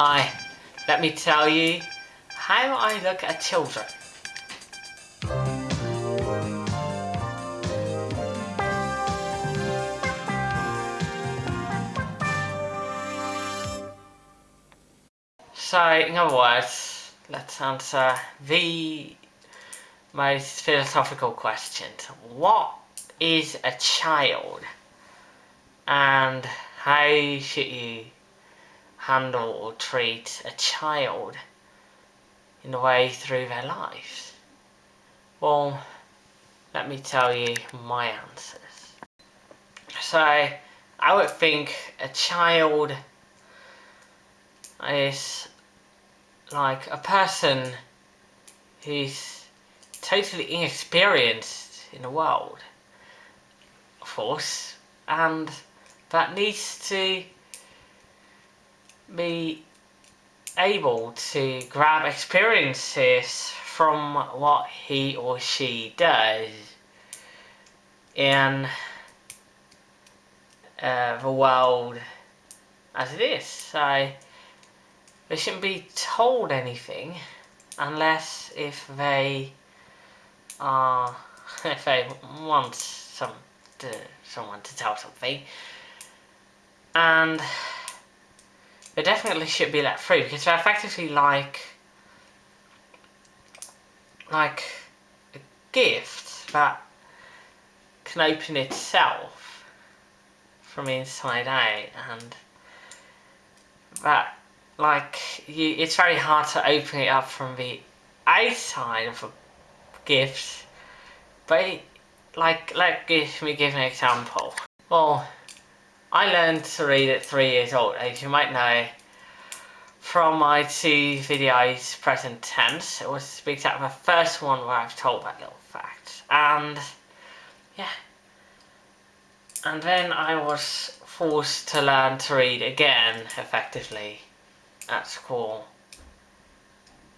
Hi, let me tell you how I look at children. So, in other words, let's answer the most philosophical question. What is a child? And how should you handle or treat a child in the way through their lives? Well, let me tell you my answers. So, I would think a child is like a person who's totally inexperienced in the world, of course, and that needs to be able to grab experiences from what he or she does in uh, the world as it is. So they shouldn't be told anything unless if they are if they want some to, someone to tell something and they definitely should be let free because they're effectively like like a gift that can open itself from inside out and that like you it's very hard to open it up from the outside of a gift but it, like let give me give an example. Well I learned to read at three years old, as you might know from my two videos present tense. It was to out the first one where I've told that little fact. And yeah. And then I was forced to learn to read again effectively at school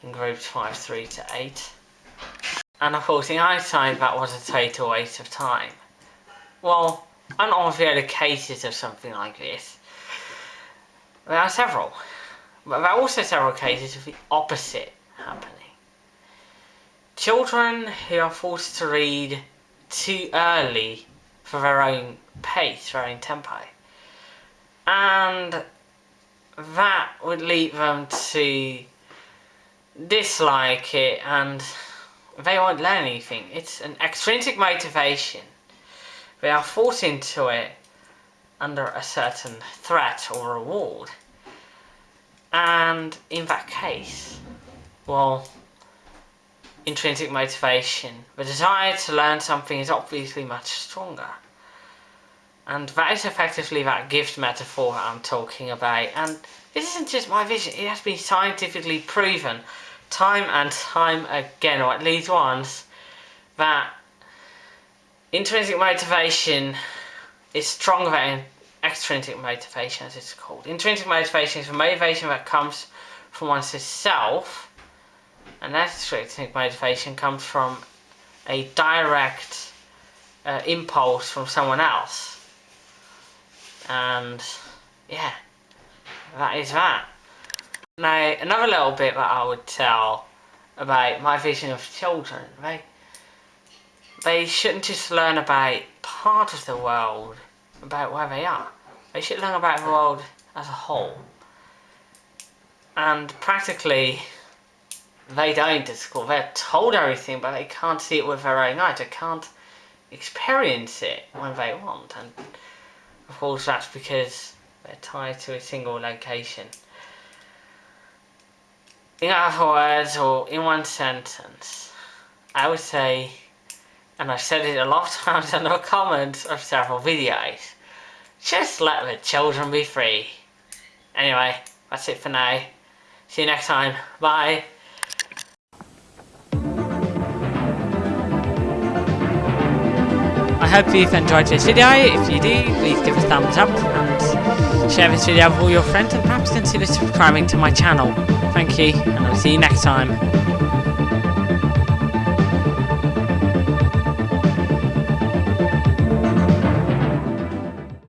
in groups 5, 3 to 8. And of course in hindsight that was a total waste of time. Well, other cases of something like this. There are several. But there are also several cases of the opposite happening. Children who are forced to read too early for their own pace, their own tempo. And that would lead them to dislike it and they won't learn anything. It's an extrinsic motivation they are forced into it under a certain threat or reward. And in that case, well, intrinsic motivation, the desire to learn something is obviously much stronger. And that is effectively that gift metaphor I'm talking about. And this isn't just my vision, it has been scientifically proven time and time again, or at least once, that Intrinsic motivation is stronger than extrinsic motivation as it's called. Intrinsic motivation is a motivation that comes from oneself and extrinsic motivation comes from a direct uh, impulse from someone else. And yeah, that is that. Now, another little bit that I would tell about my vision of children, right? They shouldn't just learn about part of the world, about where they are. They should learn about the world as a whole. And practically, they don't at school. They're told everything, but they can't see it with their own eyes. They can't experience it when they want. And of course, that's because they're tied to a single location. In other words, or in one sentence, I would say and I've said it a lot of times in the comments of several videos. Just let the children be free. Anyway, that's it for now. See you next time. Bye. I hope you've enjoyed this video. If you do, please give a thumbs up and share this video with all your friends and perhaps consider subscribing to my channel. Thank you, and I'll see you next time.